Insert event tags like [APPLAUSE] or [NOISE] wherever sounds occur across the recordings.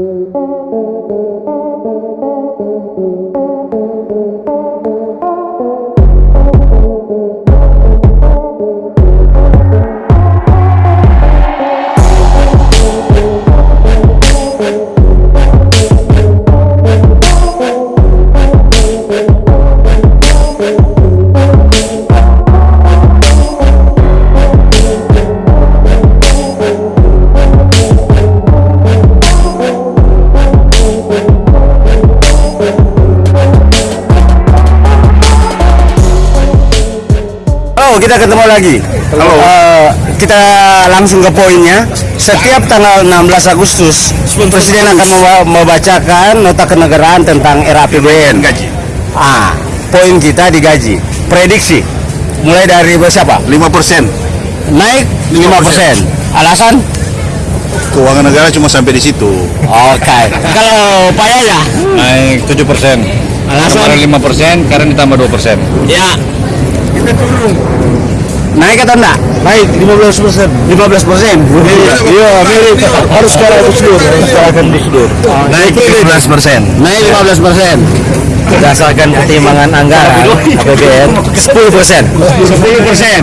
Oh, kita ketemu lagi. Halo. Eh, kita langsung ke poinnya. Setiap tanggal 16 Agustus, Presiden akan memba- membacakan nota kenegaraan tentang era APBN. gaji Ah, poin kita di gaji. Prediksi mulai dari siapa? 5% Naik 5%. Alasan? keuangan negara cuma sampai di situ Oke. Kalau Pak Yaya? naik 7 persen Alasan? kemarin 5 persen sekarang ditambah 2 persen Ya. Naik atau enggak? Naik 15 persen. 15 persen? Iya, mirip. Harus secara prosedur. Harus secara prosedur. naik 15 persen Naik 15 persen. Berdasarkan pertimbangan anggaran APBN 10 persen. 10 persen.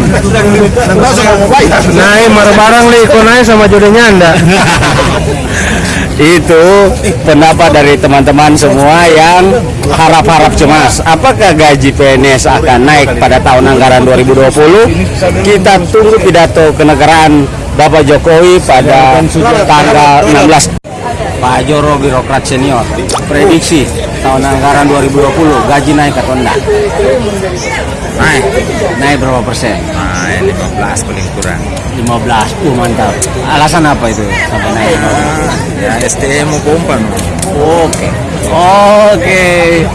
Naik barang-barang li, kok naik sama jodohnya anda. [LAUGHS] Itu pendapat dari teman-teman semua yang harap-harap cemas. Apakah gaji PNS akan naik pada tahun anggaran 2020? Kita tunggu pidato kenegaraan Bapak Jokowi pada tanggal 16. Pak Joro birokrat senior, prediksi tahun anggaran 2020 gaji naik atau enggak? Naik. Naik berapa persen? naik 15 paling kurang 15. Uh, mantap. Alasan apa itu sampai naik? ya STM mau pompa no. Oke. Oke.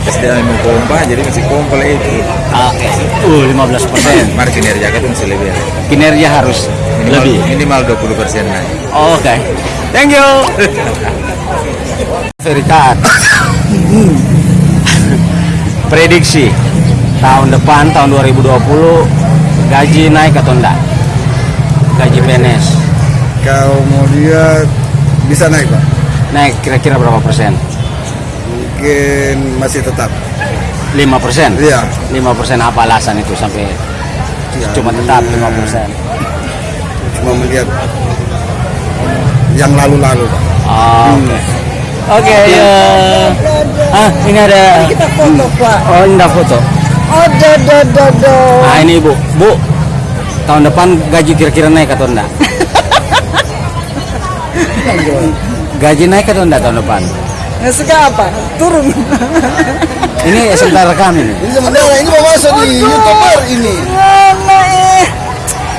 STM mau pompa jadi masih pompa itu Oke. Uh, 15 persen. [COUGHS] mari kinerja kan masih lebih Kinerja harus minimal, lebih. minimal 20 persen naik Oke. Thank you. [LAUGHS] Verikat. Prediksi tahun depan tahun 2020 gaji naik atau enggak? Gaji PNS Kalau mau dia bisa naik pak, naik kira-kira berapa persen? mungkin masih tetap. 5 persen? Iya. 5 persen apa alasan itu sampai cuma tetap 5 persen? Cuma melihat yang lalu-lalu pak. Oke. Oke, ya. Ah, ini ada. Kita foto, Pak. Oh, ini ada foto. Oh, do, do, do, do. Nah, ini Bu. Bu, tahun depan gaji kira-kira naik atau enggak? [LAUGHS] gaji naik atau enggak tahun depan? Nggak suka apa? Turun. Ini [LAUGHS] sebentar rekam ini. Ini sebenarnya ini mau masuk di youtuber ini. Naik.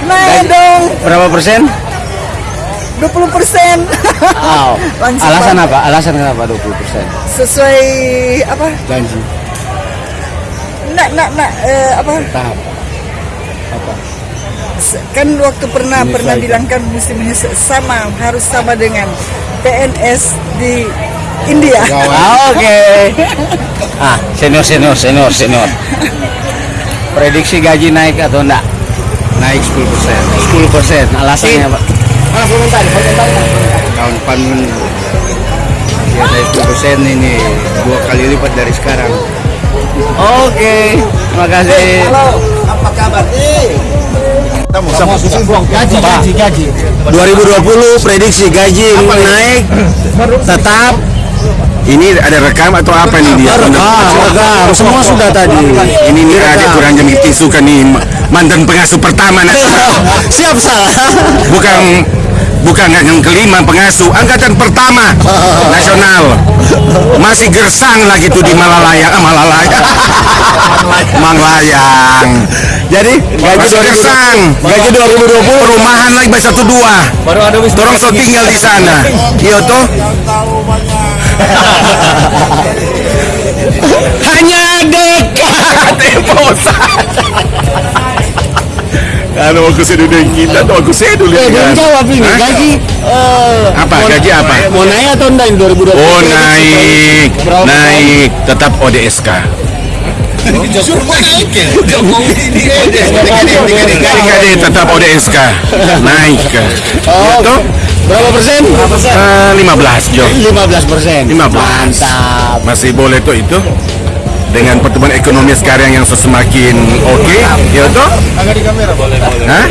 Naik dong. Berapa persen? 20 persen. Oh. [LAUGHS] Langsung, Alasan apa? Alasan kenapa 20 persen? Sesuai apa? Gaji Nak, nak, nak. eh, apa? tahap. Se- Kan waktu pernah pernah bilang kan mesti menyesuaikan sama harus sama dengan PNS di India. [LAUGHS] Ah, Oke. [LAUGHS] Ah, senior senior senior senior. Prediksi gaji naik atau enggak? naik 10 persen 10 persen. Alasannya apa? Tahun depan ya naik 10 persen ini dua kali lipat dari sekarang Oke, terima kasih. Apa kabar? Eh, Gaji, gaji, gaji. 2020 prediksi gaji naik tetap. Ini ada rekam atau apa nih dia? Rekam, rekam. Semua sudah tadi. ini nih ada kurang jam tisu kan nih mantan pengasuh pertama nasional [LAUGHS] Siap salah. bukan bukan yang kelima pengasuh angkatan pertama [LAUGHS] nasional. Masih gersang lagi tuh di Malalayang ah, Malalayang [LAUGHS] Manglayang Jadi gaji masih gersang. 2020 gaji 2020 perumahan lagi by satu dua. Baru ada Dorong so tinggal di sana. Iya toh hanya dekat Temposan kalau aku sedu dengan kita tuh aku sedu Eh, belum jawab ini Hah? gaji eh, Apa? mau- Gaji apa? Mau naik atau enggak ini 2020? Oh naik, Berapa naik, tetap ODSK. Adik-adik tetap ODSK, naik. Oh, Itu Berapa persen? Eh, 15 Jo 15 persen. 15 Mantap. masih boleh tuh itu dengan pertumbuhan ekonomi sekarang yang semakin oke ya toh Agak di kamera boleh boleh. Hah?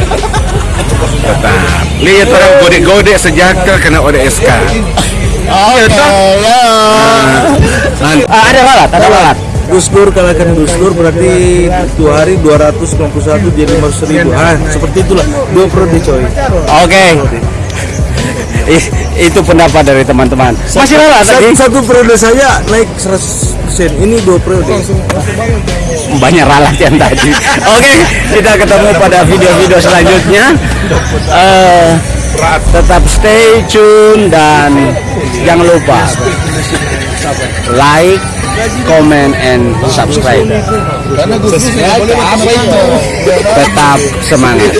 tetap lihat orang gode-gode sejahtera kena ODSK Oke, ya. Ah, ada lalat, ada lalat. Gus Dur kalahkan Gus Dur berarti dua hari 291 jadi 500 ribu ah seperti itulah dua periode coy Oke. Ih, itu pendapat dari teman-teman. Masih satu, tadi. satu periode saya naik 100 ini dua periode banyak ralat yang tadi. Oke, kita ketemu pada video-video selanjutnya. Eh, tetap stay tune dan jangan lupa like, comment, and subscribe. Tetap semangat.